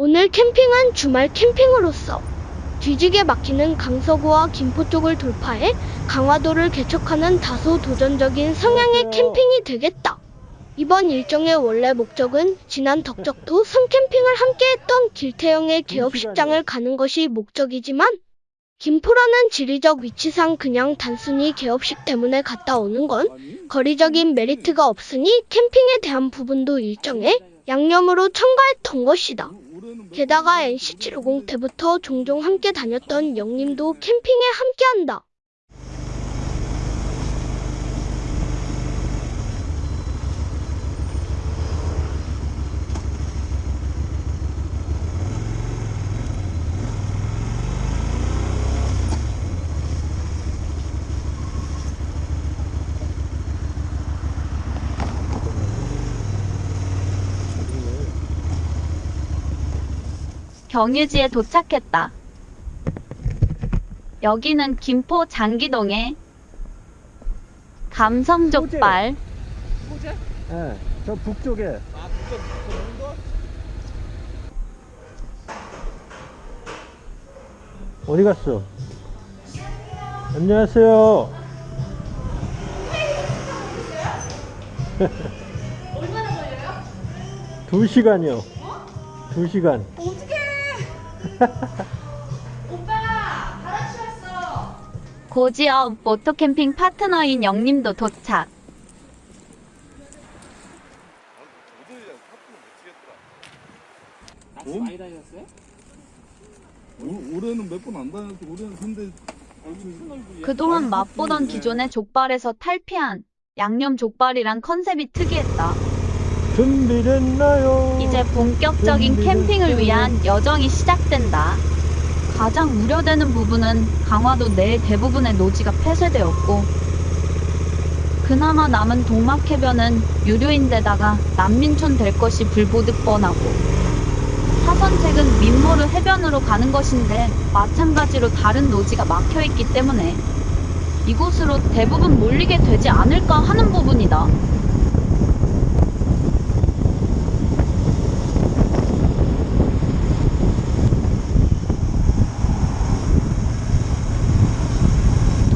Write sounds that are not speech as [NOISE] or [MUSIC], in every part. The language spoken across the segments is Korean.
오늘 캠핑은 주말 캠핑으로서 뒤지게 막히는 강서구와 김포 쪽을 돌파해 강화도를 개척하는 다소 도전적인 성향의 캠핑이 되겠다. 이번 일정의 원래 목적은 지난 덕적도 섬캠핑을 함께했던 길태영의 개업식장을 가는 것이 목적이지만 김포라는 지리적 위치상 그냥 단순히 개업식 때문에 갔다 오는 건 거리적인 메리트가 없으니 캠핑에 대한 부분도 일정에 양념으로 첨가했던 것이다. 게다가 NC750 때부터 종종 함께 다녔던 영님도 캠핑에 함께한다. 경유지에 도착했다. 여기는 김포 장기동의 감성족발. 예, 저 북쪽에. 어디 갔어? 안녕하세요. 얼마나 걸려요? 두 시간이요. 두 시간. 오빠 바라치 왔어. 고지업 모토캠핑 파트너인 영님도 도착. 낚시 많이 다녔어요? 올, 올해는 몇 번 안 다녔어. 올해는 근데 그동안 맛보던 기존의 족발에서 탈피한 양념 족발이란 컨셉이 특이했다. 준비됐나요? 이제 본격적인 캠핑을 위한 여정이 시작된다. 가장 우려되는 부분은 강화도 내 대부분의 노지가 폐쇄되었고, 그나마 남은 동막해변은 유료인데다가 난민촌 될 것이 불보듯 뻔하고, 사선책은 민모르 해변으로 가는 것인데 마찬가지로 다른 노지가 막혀있기 때문에 이곳으로 대부분 몰리게 되지 않을까 하는 부분이다.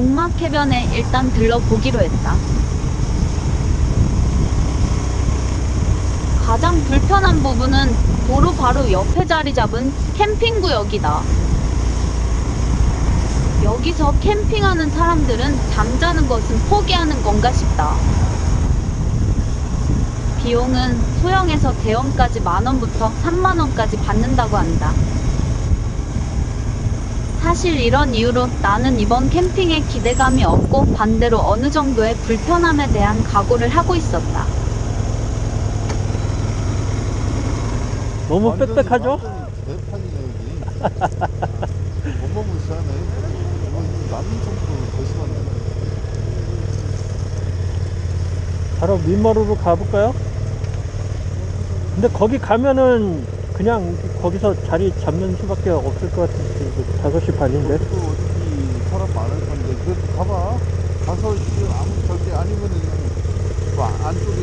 동막 해변에 일단 들러보기로 했다. 가장 불편한 부분은 도로 바로 옆에 자리 잡은 캠핑구역이다. 여기서 캠핑하는 사람들은 잠자는 것은 포기하는 건가 싶다. 비용은 소형에서 대형까지 만원부터 3만원까지 받는다고 한다. 사실 이런 이유로 나는 이번 캠핑에 기대감이 없고 반대로 어느 정도의 불편함에 대한 각오를 하고 있었다. 너무 빽빽하죠? 대판이네 여기. 어마무시하네. 심한데. 바로 민머루로 가볼까요? 근데 거기 가면은 그냥 거기서 자리 잡는 수밖에 없을 것 같은데 5시 반인데 또 어차피 사람 많을 건데 그래도 가봐. 가서 이제 아무 절대 아니면은 그 안쪽에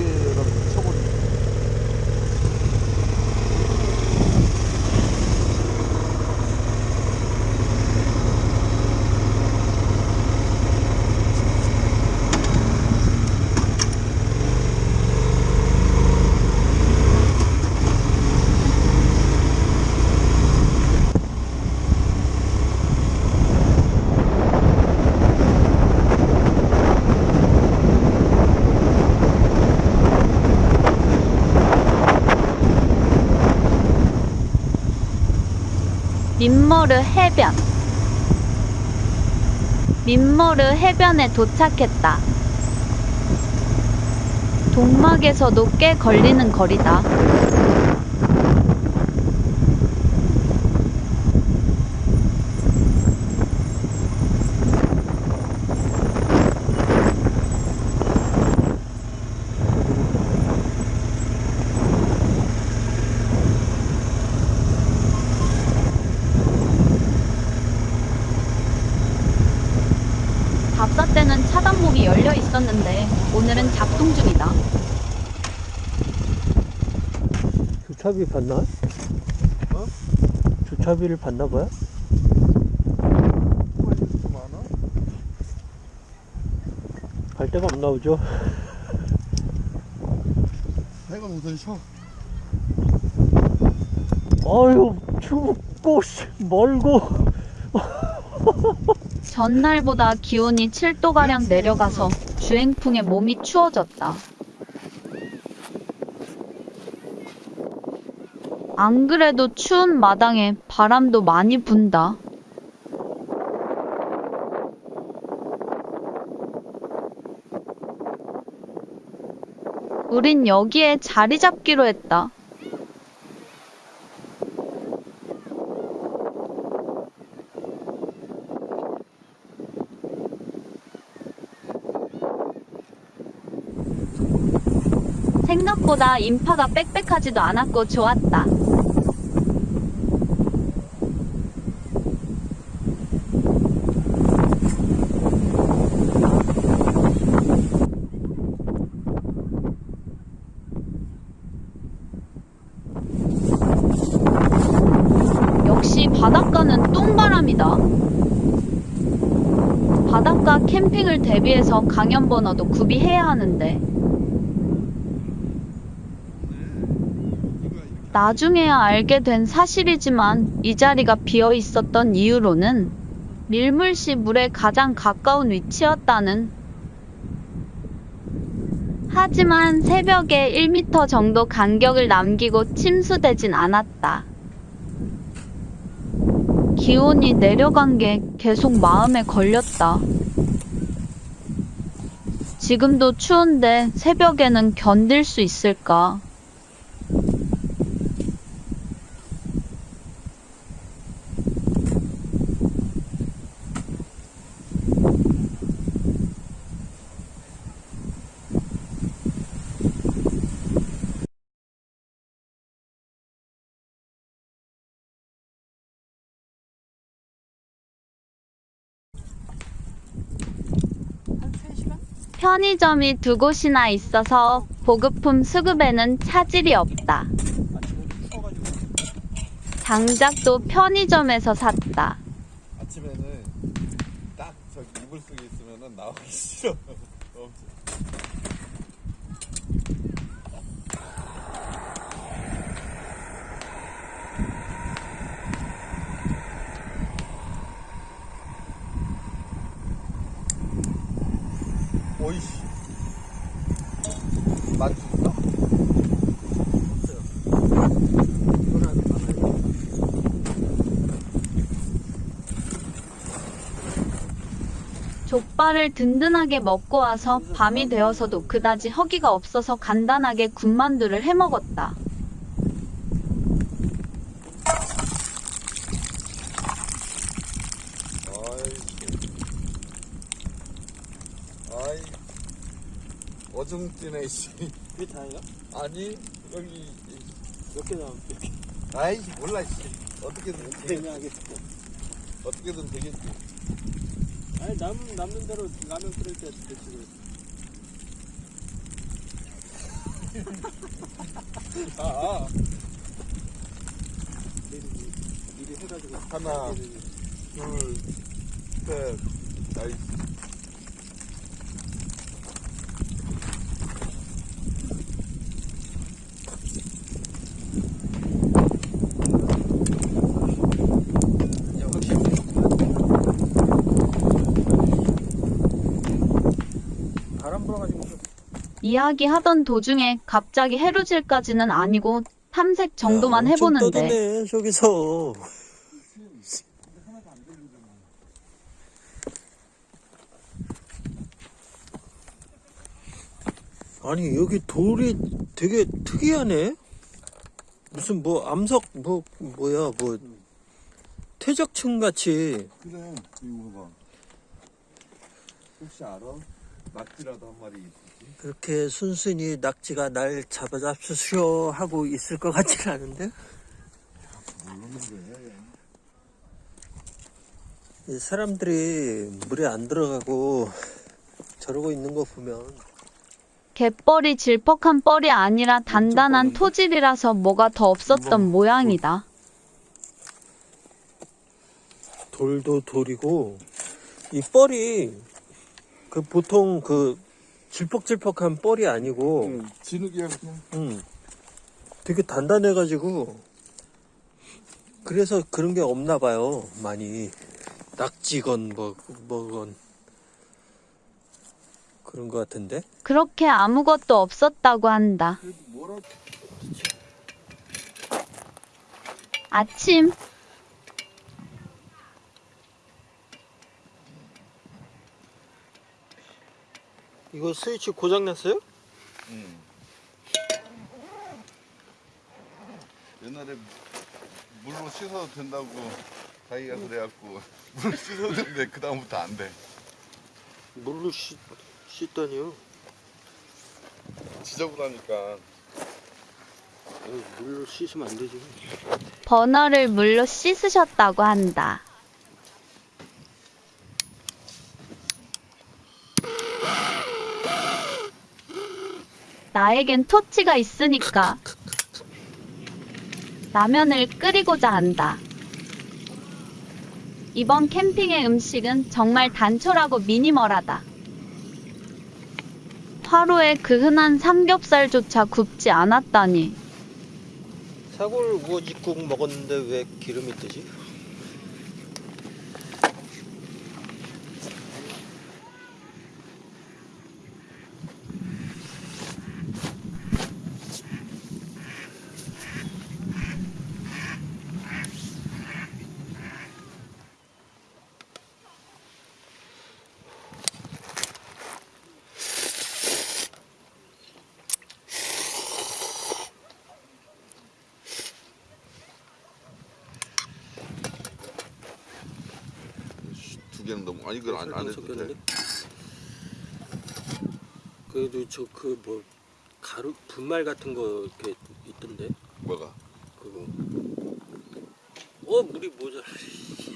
민머르 해변. 민머르 해변에 도착했다. 동막에서도 꽤 걸리는 거리다. 답사 때는 차단목이 열려 있었는데 오늘은 작동 중이다. 주차비 받나? 어? 주차비를 받나 봐요? 갈 데가 없나 보죠? [LAUGHS] 내가 우선 쉬어. 아유 춥고 씨, 멀고 전날보다 기온이 7도가량 내려가서 주행풍에 몸이 추워졌다. 안 그래도 추운 마당에 바람도 많이 분다. 우린 여기에 자리 잡기로 했다. 생각보다 인파가 빽빽하지도 않았고 좋았다. 역시 바닷가는 똥바람이다. 바닷가 캠핑을 대비해서 강연 번호도 구비해야 하는데 나중에야 알게 된 사실이지만 이 자리가 비어 있었던 이유로는 밀물시 물에 가장 가까운 위치였다는. 하지만 새벽에 1m 정도 간격을 남기고 침수되진 않았다. 기온이 내려간 게 계속 마음에 걸렸다. 지금도 추운데 새벽에는 견딜 수 있을까? 편의점이 두 곳이나 있어서 보급품 수급에는 차질이 없다. 장작도 편의점에서 샀다. 아침에는 딱 저기 이불 속에 있으면은 나오기 싫어. 엄청. 오이씨. 만주 있어? 족발을 든든하게 먹고 와서 밤이 되어서도 그다지 허기가 없어서 간단하게 군만두를 해 먹었다. 아이, 아이, 어중뛰네 씨. 이게 다예요? 아니 여기 몇개 나오면 이렇게 아이 몰라 씨. 어떻게든 되겠지. 그냥 하겠습니다 어떻게든 되겠지. 아니 남은 남는 대로 라면 끓일 때 대충 [LAUGHS] 아, 아. 미리 미리 해가지고 하나. 둘, 셋, 아이. 바람 불어가지고 이야기하던 도중에 갑자기 해루질까지는 아니고 탐색 정도만 해보는데 떠드네 저기서 아니 여기 돌이 되게 특이하네 무슨 뭐 암석 뭐 뭐야 뭐 퇴적층 같이 그래, 이거 봐. 혹시 알아? 낙지라도 한 마리? 그렇게 순순히 낙지가 날 잡아잡수쇼 하고 있을 것 같지는 않은데. 이 사람들이 물에 안 들어가고 저러고 있는 거 보면 갯벌이 질퍽한 뻘이 아니라 단단한 토질이라서 뭐가 더 없었던 모양이다. 돌도 돌이고 이 뻘이 그 보통 그 질퍽질퍽한 뻘이 아니고 응, 진흙이야 그냥. 음, 되게 단단해가지고 그래서 그런 게 없나 봐요 많이. 낙지건 뭐 뭐건. 그런 것 같은데? 그렇게 아무것도 없었다고 한다. 그래도 뭐라 아침 이거 스위치 고장 났어요? 응. 옛날에 물로 씻어도 된다고 자기가 그래갖고 [LAUGHS] 물로 씻어도 되는데 그 다음부터 안 돼. 물로 씻, 씻다니요 지저분하니까. 물로 씻으면 안 되지 버너를 물로 씻으셨다고 한다. 나에겐 토치가 있으니까 라면을 끓이고자 한다. 이번 캠핑의 음식은 정말 단촐하고 미니멀하다. 화로에 그 흔한 삼겹살조차 굽지 않았다니. 사골 우거지국 먹었는데 왜 기름이 뜨지? 두 개는 너무 아니 그걸 안, 안 해도 돼. 그래도 저 그 뭐 가루 분말 같은 거 이렇게 있던데 뭐가? 그거 어 물이 모자라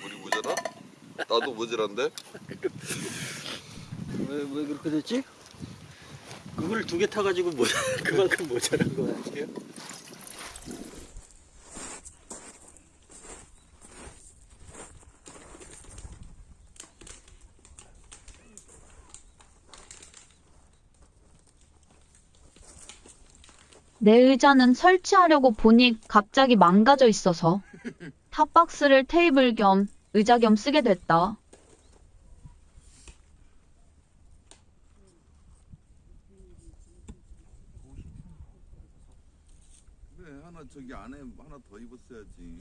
물이 모자라? 나도 모자란데? [LAUGHS] 왜, 왜 그렇게 됐지? 그걸 두 개 타가지고 모자 [LAUGHS] 그만큼 모자란 거 아니에요? 내 의자는 설치하려고 보니 갑자기 망가져 있어서 탑박스를 테이블 겸 의자 겸 쓰게 됐다. 그래 하나 저기 안에 하나 더 입었어야지.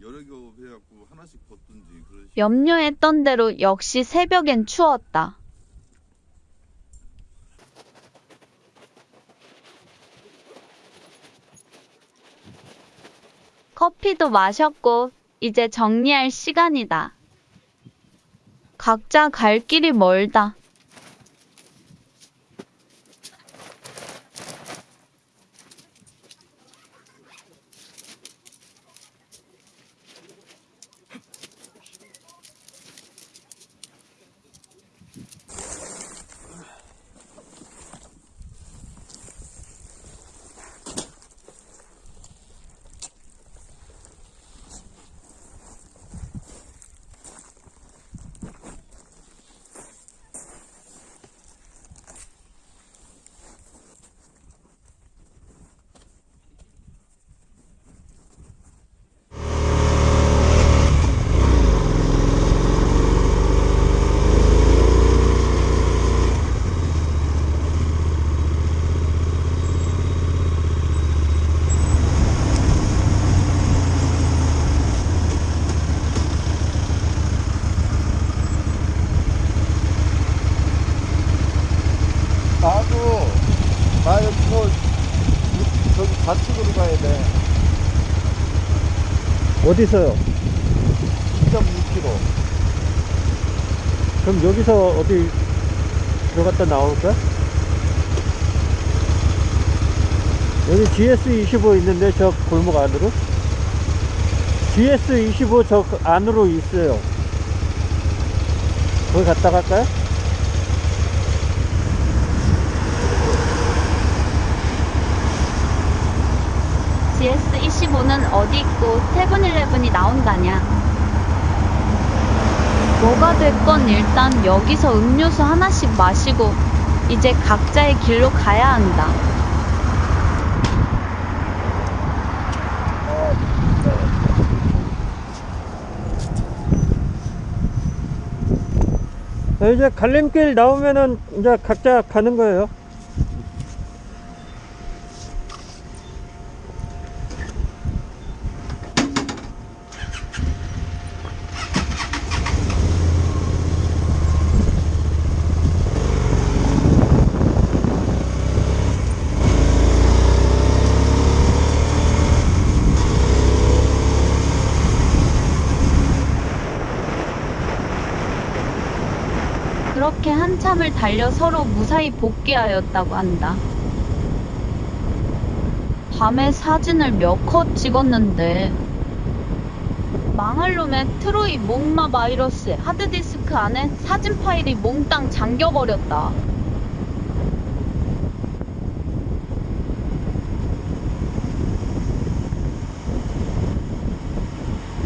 여러 겹 해갖고 하나씩 벗든지 그러시. 염려했던 대로 역시 새벽엔 추웠다. 커피도 마셨고 이제 정리할 시간이다. 각자 갈 길이 멀다. 나도 나 여기서 저기 좌측으로 가야 돼. 어디서요? 2.6km. 그럼 여기서 어디 들어갔다 나올까? 여기 GS25 있는데 저 골목 안으로? GS25 저 안으로 있어요. 거기 갔다 갈까요? GS25는 어디 있고 세븐일레븐이 나온다냐. 뭐가 됐건 일단 여기서 음료수 하나씩 마시고 이제 각자의 길로 가야 한다. 자, 이제 갈림길 나오면은 이제 각자 가는 거예요. 그렇게 한참을 달려 서로 무사히 복귀하였다고 한다. 밤에 사진을 몇 컷 찍었는데 망할 놈의 트로이 목마 바이러스의 하드디스크 안에 사진 파일이 몽땅 잠겨버렸다.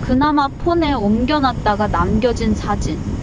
그나마 폰에 옮겨놨다가 남겨진 사진.